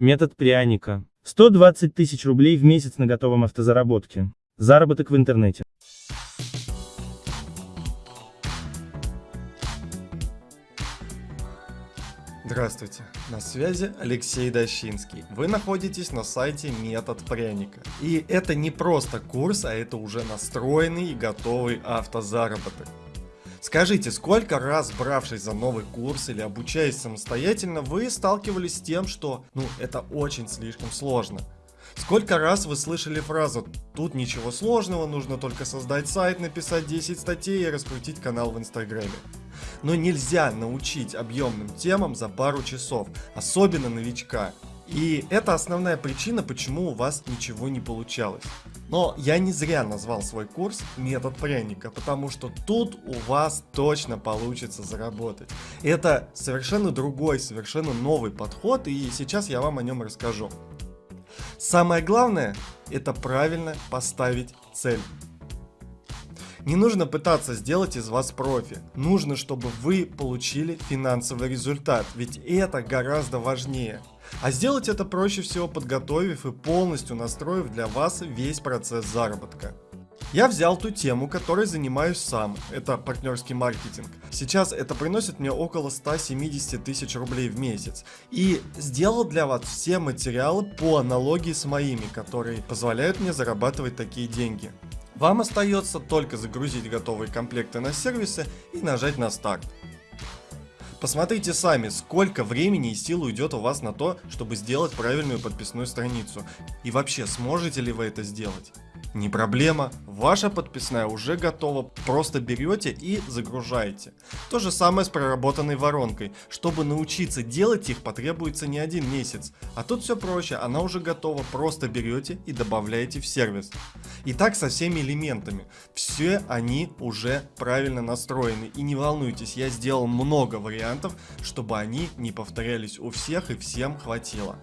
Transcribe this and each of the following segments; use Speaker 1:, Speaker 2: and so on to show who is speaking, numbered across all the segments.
Speaker 1: Метод пряника. 120 тысяч рублей в месяц на готовом автозаработке. Заработок в интернете.
Speaker 2: Здравствуйте, на связи Алексей Дощинский. Вы находитесь на сайте Метод Пряника. И это не просто курс, а это уже настроенный и готовый автозаработок. Скажите, сколько раз, бравшись за новый курс или обучаясь самостоятельно, вы сталкивались с тем, что, ну, это очень слишком сложно? Сколько раз вы слышали фразу «Тут ничего сложного, нужно только создать сайт, написать 10 статей и раскрутить канал в инстаграме». Но нельзя научить объемным темам за пару часов, особенно новичка. И это основная причина, почему у вас ничего не получалось. Но я не зря назвал свой курс «Метод пряника», потому что тут у вас точно получится заработать. Это совершенно другой, совершенно новый подход, и сейчас я вам о нем расскажу. Самое главное, это правильно поставить цель. Не нужно пытаться сделать из вас профи. Нужно, чтобы вы получили финансовый результат, ведь это гораздо важнее. А сделать это проще всего подготовив и полностью настроив для вас весь процесс заработка. Я взял ту тему, которой занимаюсь сам, это партнерский маркетинг. Сейчас это приносит мне около 170 тысяч рублей в месяц. И сделал для вас все материалы по аналогии с моими, которые позволяют мне зарабатывать такие деньги. Вам остается только загрузить готовые комплекты на сервисы и нажать на старт. Посмотрите сами, сколько времени и сил уйдет у вас на то, чтобы сделать правильную подписную страницу. И вообще, сможете ли вы это сделать? Не проблема, ваша подписная уже готова, просто берете и загружаете. То же самое с проработанной воронкой. Чтобы научиться делать их потребуется не один месяц, а тут все проще, она уже готова, просто берете и добавляете в сервис. И так со всеми элементами. Все они уже правильно настроены и не волнуйтесь, я сделал много вариантов, чтобы они не повторялись у всех и всем хватило.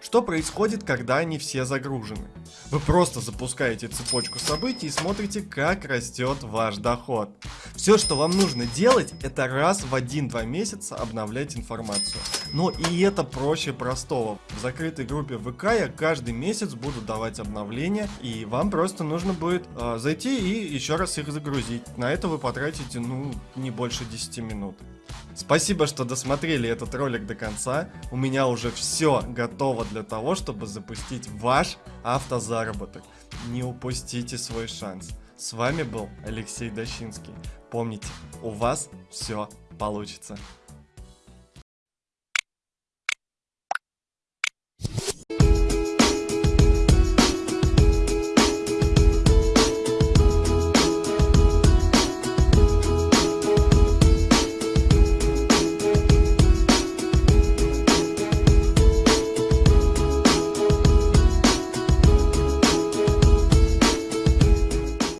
Speaker 2: Что происходит, когда они все загружены? Вы просто запускаете цепочку событий и смотрите, как растет ваш доход. Все, что вам нужно делать, это раз в 1-2 месяца обновлять информацию. Но и это проще простого. В закрытой группе ВК я каждый месяц буду давать обновления, и вам просто нужно будет э, зайти и еще раз их загрузить. На это вы потратите, ну, не больше 10 минут. Спасибо, что досмотрели этот ролик до конца. У меня уже все готово для того, чтобы запустить ваш автозаработок. Не упустите свой шанс. С вами был Алексей Дощинский. Помните, у вас все получится.